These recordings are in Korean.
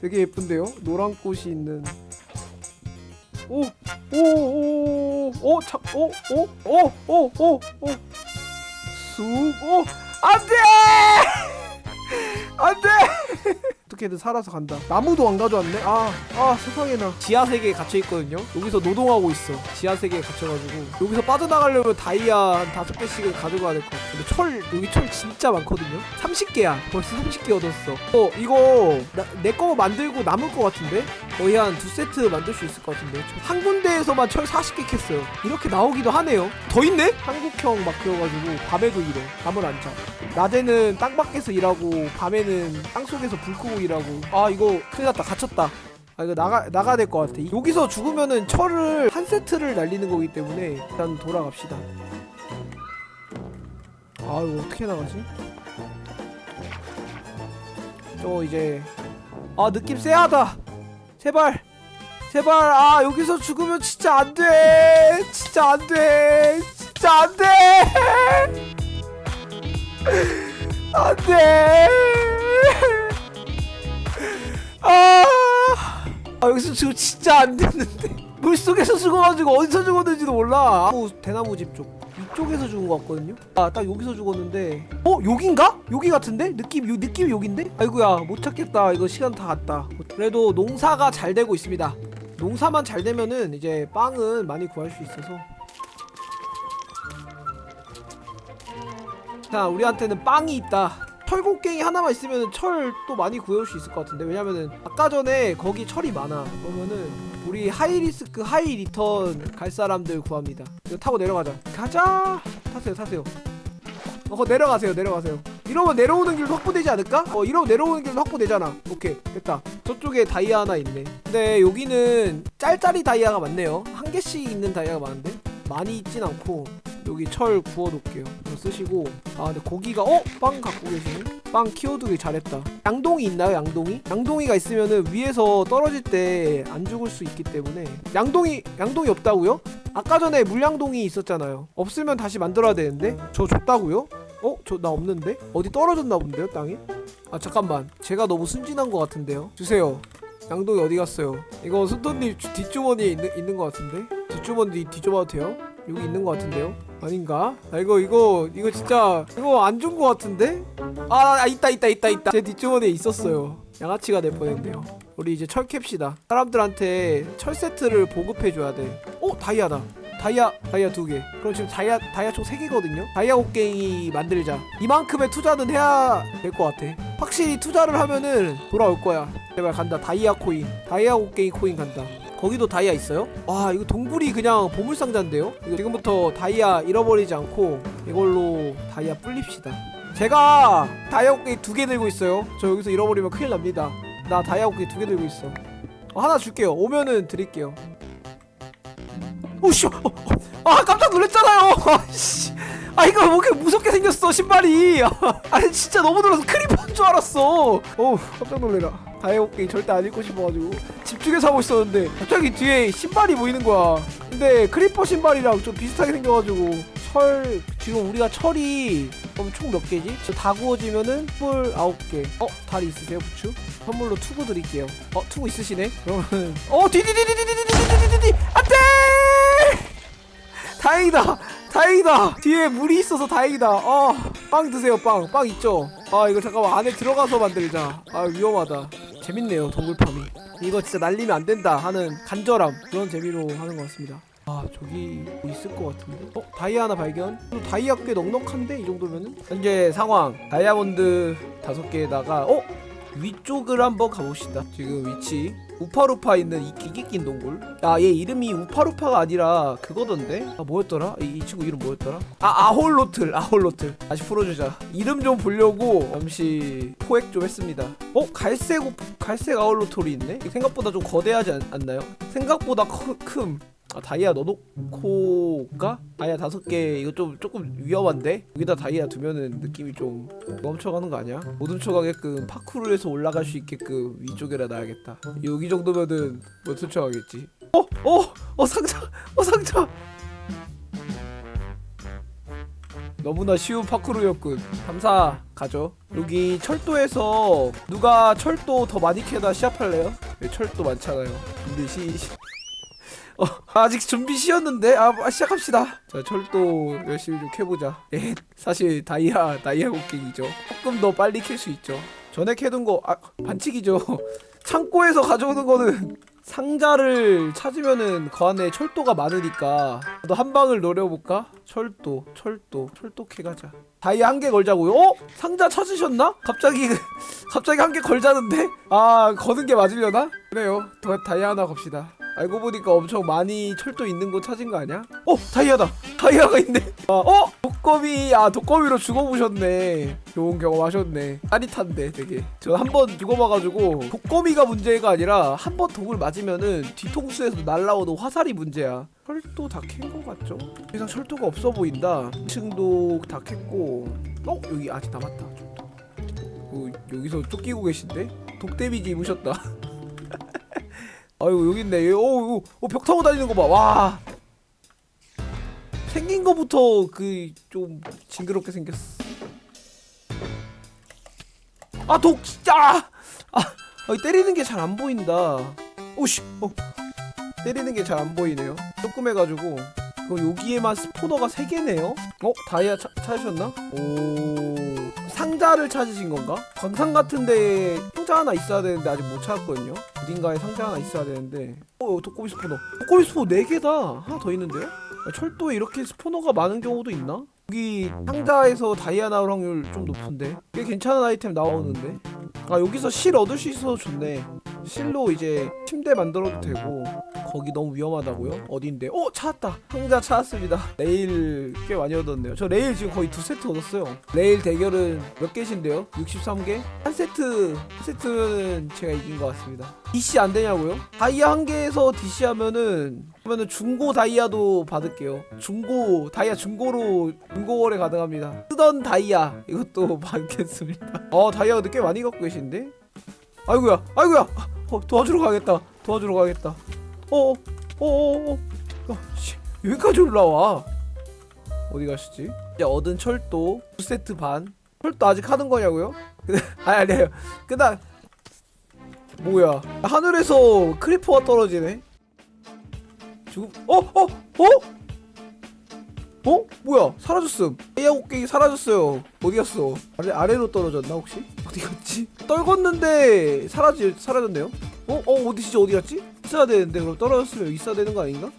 되게 예쁜데요? 노란 꽃이 있는 오! 오! 오! 오! 참! 오! 오! 오! 오! 오! 오! 쑥! 오! 안 돼! 안 돼! 어떻게든 살아서 간다. 나무도 안 가져왔네. 아, 아 세상에나. 지하 세계에 갇혀 있거든요. 여기서 노동하고 있어. 지하 세계에 갇혀가지고 여기서 빠져나가려면 다이아 한 다섯 개씩은 가져가야 될 것 같아. 근데 철 여기 철 진짜 많거든요. 30개야. 벌써 30개 얻었어. 어 이거 내거 만들고 남을 것 같은데? 거의 한 두 세트 만들 수 있을 것 같은데. 한 군데에서만 철 40개 캤어요. 이렇게 나오기도 하네요. 더 있네? 한국형 막 그래가지고 밤에도 일해. 잠을 안 자. 낮에는 땅 밖에서 일하고 밤에는 땅 속에서 불 끄고 일하고 아 이거 큰일 났다. 갇혔다. 아 이거 나가 나가야 될 것 같아. 여기서 죽으면은 철을 한 세트를 날리는 거기 때문에 일단 돌아갑시다. 아 이거 어떻게 나가지? 저 이제 아 느낌 쎄하다. 제발 제발. 아 여기서 죽으면 진짜 안돼. 진짜 안돼. 진짜 안돼. 안돼 아, 아 여기서 지금 진짜 안 됐는데. 물속에서 죽어가지고 어디서 죽었는지도 몰라. 나무, 대나무 집 쪽. 이쪽에서 죽은 것 같거든요. 아 딱 여기서 죽었는데. 어 여긴가? 여기 같은데? 느낌 요 느낌이 여긴데? 아이고야 못 찾겠다. 이거 시간 다 갔다. 그래도 농사가 잘 되고 있습니다. 농사만 잘 되면은 이제 빵은 많이 구할 수 있어서. 자 우리한테는 빵이 있다 철곡괭이 하나만 있으면 철 또 많이 구해올 수 있을 것 같은데 왜냐면은 아까 전에 거기 철이 많아. 그러면은 우리 high risk high return 갈 사람들 구합니다. 이거 타고 내려가자. 가자! 타세요 타세요. 어 내려가세요 내려가세요. 이러면 내려오는 길도 확보되지 않을까? 어 이러면 내려오는 길도 확보되잖아. 오케이 됐다. 저쪽에 다이아 하나 있네. 근데 여기는 짤짤이 다이아가 많네요. 한 개씩 있는 다이아가 많은데? 많이 있진 않고 여기 철 구워놓을게요 쓰시고 아 근데 고기가 어? 빵 갖고 계시네? 빵 키워두기 잘했다 양동이 있나요 양동이? 양동이가 있으면은 위에서 떨어질 때 안 죽을 수 있기 때문에 양동이 양동이 없다고요? 아까 전에 물양동이 있었잖아요 없으면 다시 만들어야 되는데 저 줬다고요? 어? 저 나 없는데? 어디 떨어졌나 본데요 땅에? 아 잠깐만 제가 너무 순진한 것 같은데요 주세요 양동이 어디 갔어요? 이거 주- 뒷주머니에 있는, 있는 것 같은데? 뒷주머니 뒤져봐도 돼요? 여기 있는 것 같은데요? 아닌가? 아 이거 이거 이거 진짜 이거 안 준 것 같은데? 아, 아 있다 있다 있다 있다. 제 뒷주머니에 있었어요. 양아치가 될 뻔했네요. 우리 이제 철 캡시다. 사람들한테 철 세트를 보급해줘야 돼. 어? 다이아다. 다이아 다이아 두개. 그럼 지금 다이아 다이아 총 3개거든요? 다이아 곡괭이 만들자. 이만큼의 투자는 해야 될 것 같아. 확실히 투자를 하면은 돌아올 거야. 제발 간다. 다이아 코인. 다이아 곡괭이 코인 간다 거기도 다이아 있어요? 와 이거 동굴이 그냥 보물상자인데요? 이거 지금부터 다이아 잃어버리지 않고 이걸로 다이아 불립시다. 제가 다이아 곡괭이 두 개 들고 있어요. 저 여기서 잃어버리면 큰일 납니다. 나 다이아 곡괭이 두 개 들고 있어. 어, 하나 줄게요. 오면은 드릴게요. 오씨 어, 어, 아 깜짝 놀랐잖아요. 아씨. 아 이거 뭐 이렇게 무섭게 생겼어 신발이. 아니 진짜 너무 놀라서 creeper인 줄 알았어. 어우 깜짝 놀래라 다이아 게임 절대 안 잃고 싶어가지고 집중해서 하고 있었는데 갑자기 뒤에 신발이 보이는 거야 근데 creeper 신발이랑 좀 비슷하게 생겨가지고 철 지금 우리가 철이 그럼 총 몇 개지? 저 다 구워지면은 뿔 아홉 개 어? 다리 있으세요 부츠? 선물로 투구 드릴게요 어 투구 있으시네? 그러면 어 디디디디디디디디디디디 안돼 다행이다 다행이다 뒤에 물이 있어서 다행이다 어빵 드세요 빵빵 있죠 아 이거 잠깐만 안에 들어가서 만들자 아 위험하다 재밌네요 동굴팜이. 이거 진짜 날리면 안 된다 하는 간절함 그런 재미로 하는 것 같습니다. 아 저기 뭐 있을 것 같은데? 어 다이아 하나 발견? 또 다이아 꽤 넉넉한데 이 정도면은? 현재 상황 다이아몬드 다섯 개에다가 어 위쪽을 한번 가봅시다. 지금 위치. 우파루파 있는 이 기계 낀 동굴. 야얘 이름이 우파루파가 아니라 그거던데? 아 뭐였더라? 이, 이 친구 이름 뭐였더라? 아 아홀로틀 아홀로틀. 다시 풀어주자. 이름 좀 보려고 잠시 포획 좀 했습니다. 어 갈색 우- 갈색 아홀로틀이 있네? 생각보다 좀 거대하지 않, 않나요? 생각보다 커, 큼 아, 다이아 넣어놓고 가? 다이아 다섯 개 이거 좀 조금 위험한데? 여기다 다이아 두면은 느낌이 좀 멈춰가는 거 아니야? 못 훔쳐가게끔 파쿠르에서 올라갈 수 있게끔 위쪽에다 놔야겠다 여기 정도면은 못 훔쳐가겠지 어? 어? 어 상자! 어 상자! 너무나 쉬운 파크로였군 감사 가죠 여기 철도에서 누가 철도 더 많이 캐다 시합할래요? 네, 철도 많잖아요 준비 시 시- 어, 아직 준비 시였는데 아 아, 시작합시다. 자 철도 열심히 좀 캐보자. 예 사실 다이아 다이아 곡괭이죠. 조금 더 빨리 캘 수 있죠. 전에 캐둔 거 아 반칙이죠. 창고에서 가져오는 거는 상자를 찾으면은 그 안에 철도가 많으니까 너 한 방을 노려볼까? 철도 철도 철도 캐가자 다이아 한개 걸자고요? 어? 상자 찾으셨나? 갑자기 갑자기 한 개 걸자는데? 아 거는 게 맞으려나? 그래요 더 다이아 하나 갑시다 알고 보니까 엄청 많이 철도 있는 곳 찾은 거 아니야? 어 다이아다 다이아가 있네 아, 어 독거미 아 독거미로 죽어보셨네 좋은 경험 하셨네 짜릿한데 되게 전한번 죽어봐가지고 독거미가 문제가 아니라 한 번 독을 맞으면은 뒤통수에서 날라오는 화살이 문제야 철도 다캔거 같죠? 이상 철도가 없어 보인다. 2층도 다 캤고. 어? 여기 아직 남았다. 어, 여기서 쫓기고 계신데? 독 데미지 입으셨다. 아이고 여기 있네. 오, 오, 오, 벽 타고 다니는 거봐와. 생긴 거부터 그 좀 징그럽게 생겼어. 아 독 진짜! 아, 아 때리는 게 잘 안 보인다. 오씨 어 때리는 게 잘 안 보이네요. 조금 해가지고. 그 여기에만 스포너가 3개네요? 어? 다이아 차, 찾으셨나? 오. 상자를 찾으신 건가? 광산 같은데 상자 하나 있어야 되는데 아직 못 찾았거든요. 어딘가에 상자 하나 있어야 되는데. 어 독고미 스포너. 독고미 스포너 4개다. 하나 더 있는데요? 아, 철도에 이렇게 스포너가 많은 경우도 있나? 여기 상자에서 다이아 나올 확률 좀 높은데? 꽤 괜찮은 아이템 나오는데? 아 여기서 실 얻을 수 있어서 좋네. 실로 이제 침대 만들어도 되고 거기 너무 위험하다고요? 어딘데? 어 찾았다. 상자 찾았습니다. 레일 꽤 많이 얻었네요. 저 레일 지금 거의 두 세트 얻었어요. 레일 대결은 몇 개신데요? 63개? 한 세트 한 세트는 제가 이긴 것 같습니다. DC 안 되냐고요? 다이아 한 개에서 DC 하면은 그러면은 중고 다이아도 받을게요. 중고 다이아 중고로 중고 거래 가능합니다. 쓰던 다이아 이것도 받겠습니다. 어 다이아도 꽤 많이 갖고 계신데? 아이고야 아이고야! 어, 도와주러 가겠다. 도와주러 가겠다 어어 어어 어, 어, 씨, 여기까지 올라와 어디 가시지? 이제 얻은 철도 두 세트 반 철도 아직 하는 거냐고요? 아니 아니에요 그다 뭐야 하늘에서 creeper가 떨어지네 지금 어? 어? 어? 어? 뭐야 사라졌음 다이아 곡괭이 사라졌어요 어디 갔어 아래, 아래로 떨어졌나 혹시? 어디 갔지? 떨궜는데 사라지, 사라졌네요 어? 어 어디 진짜 어디 갔지? 있어야 되는데 그럼 떨어졌으면 있어야 되는 거 아닌가?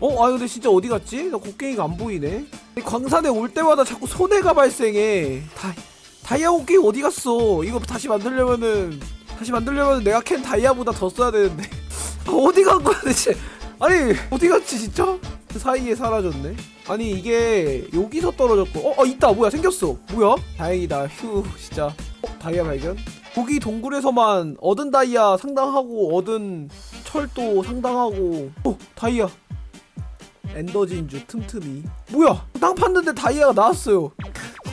어? 아 근데 진짜 어디 갔지? 나 곡괭이가 안 보이네. 이 광산에 올 때마다 자꾸 손해가 발생해. 다, 다이아 곡괭이 어디 갔어? 이거 다시 만들려면은 다시 만들려면 내가 캔 다이아보다 더 써야 되는데. 아, 어디 간 거야 대체? 아니 어디 갔지 진짜? 그 사이에 사라졌네. 아니 이게 여기서 떨어졌고. 어, 어 있다. 뭐야 생겼어. 뭐야? 다행이다. 휴 진짜. 어 다이아 발견? 고기 동굴에서만 얻은 다이아 상당하고 얻은 철도 상당하고 어 다이아 엔더 진주 틈틈이 뭐야 땅 팠는데 다이아가 나왔어요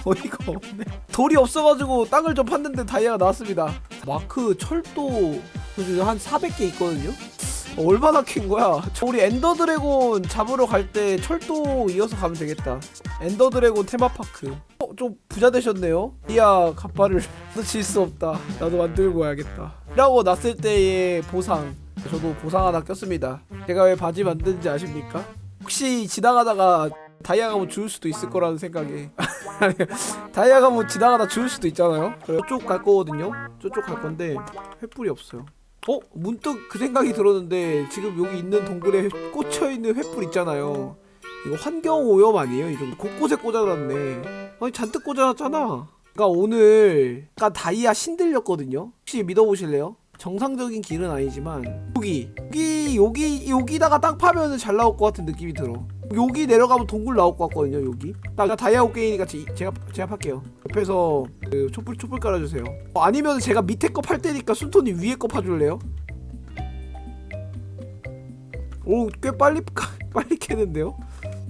어이가 없네 돌이 없어가지고 땅을 좀 팠는데 다이아가 나왔습니다 마크 철도 그한 400개 있거든요 어, 얼마나 캔 거야? 저 우리 엔더 드래곤 잡으러 갈 때 철도 이어서 가면 되겠다. 엔더 드래곤 테마파크. 어, 좀 부자 되셨네요. 이야, 갑바를 놓칠 수 없다. 나도 만들고 와야겠다. 라고 났을 때의 보상. 저도 보상 하나 꼈습니다. 제가 왜 바지 만드는지 아십니까? 혹시 지나가다가 다이아 가 뭐 주울 수도 있을 거라는 생각에 아니, 다이아 가 뭐 지나가다 주울 수도 있잖아요. 저쪽 갈 거거든요. 저쪽 갈 건데 횃불이 없어요. 어? 문득 그 생각이 들었는데 지금 여기 있는 동굴에 꽂혀있는 횃불 있잖아요 이거 환경오염 아니에요? 이 정도 곳곳에 꽂아놨네 아니 잔뜩 꽂아놨잖아 그니까 오늘 약간 다이아 신들렸거든요 혹시 믿어보실래요? 정상적인 길은 아니지만 여기 여기 여기 여기다가 땅 파면은 잘 나올 것 같은 느낌이 들어. 여기 내려가면 동굴 나올 것 같거든요 여기. 나 다이아 옷게이니까 제가 제가 팔게요. 옆에서 그 촛불 촛불 깔아주세요. 어, 아니면 제가 밑에 거 팔 테니까 순톤이 위에 거 파줄래요? 오 꽤 빨리 빨리 캐는데요?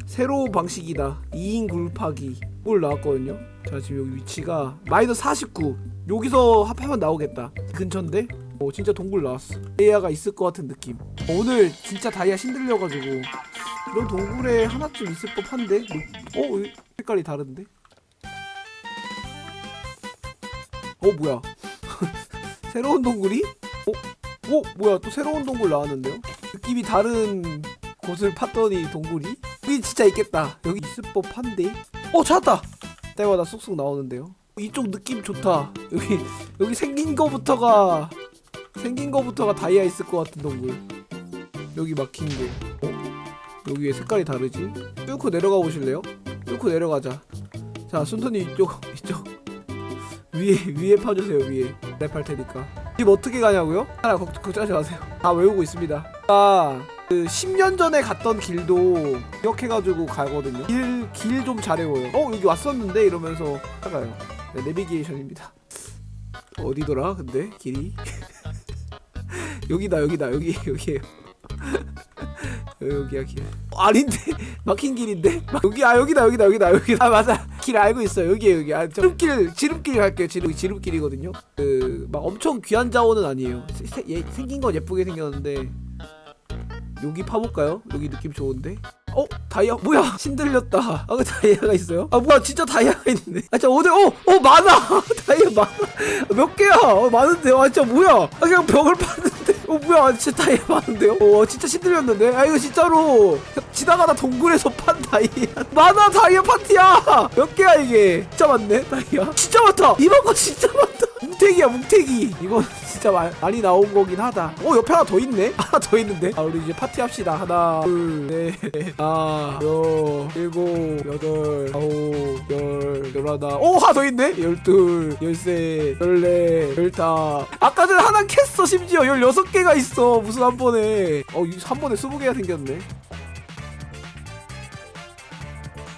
새로운 방식이다. 2인 굴파기. 올 나왔거든요. 자 지금 여기 위치가 마이너스 49 여기서 합하면 나오겠다. 근처인데? 어 진짜 동굴 나왔어 다이아가 있을 것 같은 느낌 어, 오늘 진짜 다이아 신들려가지고 이런 동굴에 하나쯤 있을 법한데 어? 왜 색깔이 다른데? 어 뭐야 새로운 동굴이? 어? 어 뭐야 또 새로운 동굴 나왔는데요? 느낌이 다른 곳을 팠더니 동굴이? 여기 진짜 있겠다 여기 있을 법한데? 어 찾았다! 때마다 쑥쑥 나오는데요 이쪽 느낌 좋다 여기 여기 생긴 거부터가 생긴 거부터가 다이아 있을 것 같은 동굴. 여기 막힌 거 어? 여기에 색깔이 다르지? 뚫고 내려가 보실래요? 뚫고 내려가자. 자 순턴이 이쪽 이쪽. 위에 위에 파주세요 위에. 랩할 테니까. 집 어떻게 가냐고요? 하나 걱, 걱정하지 마세요. 다 외우고 있습니다. 아그 10년 전에 갔던 길도 기억해가지고 가거든요. 길 길 좀 잘 외워요. 어 여기 왔었는데? 이러면서 찾아가요. 네, 내비게이션입니다. 어디더라 근데? 길이 여기다 여기다 여기 여기에요. 여기야 길. 어, 아닌데? 막힌 길인데? 막- 여기 아 여기다 여기다 여기다 여기다. 아 맞아. 길 알고 있어 여기에 여기. 아 지름길 지름길 갈게요. 지름 지름길이거든요. 그 막 엄청 귀한 자원은 아니에요. 세, 세, 얘, 생긴 건 예쁘게 생겼는데 여기 파볼까요? 여기 느낌 좋은데? 어? 다이아? 뭐야? 신들렸다. 아그 다이아가 있어요? 아 뭐야? 진짜 다이아가 있네 아 진짜 어디 어 어 많아! 다이아 많아. 몇 개야? 어, 많은데? 아 진짜 뭐야? 아 그냥 벽을 팠는데 어 뭐야. 아, 진짜 다이아 많은데요? 어 진짜 신들렸는데? 아 이거 진짜로. 지나가다 동굴에서 판 다이아. 많아 다이아 파티야! 몇 개야 이게? 진짜 많네 다이아. 진짜 많다! 이번 거 진짜 많다 뭉태기야 뭉태기 이건 진짜 마, 많이 나온 거긴 하다 어 옆에 하나 더 있네 하나 더 있는데 아 우리 이제 파티 합시다 하나 둘셋 아, 여, 일곱, 여덟, 아홉, 열, 열하나. 오, 하나 더 있네? 열둘, 열세, 열네, 열다. 아까 전에 하나 캤어, 심지어. 열여섯 개가 있어. 무슨 한 번에. 어, 이- 한 번에 스무 개가 생겼네.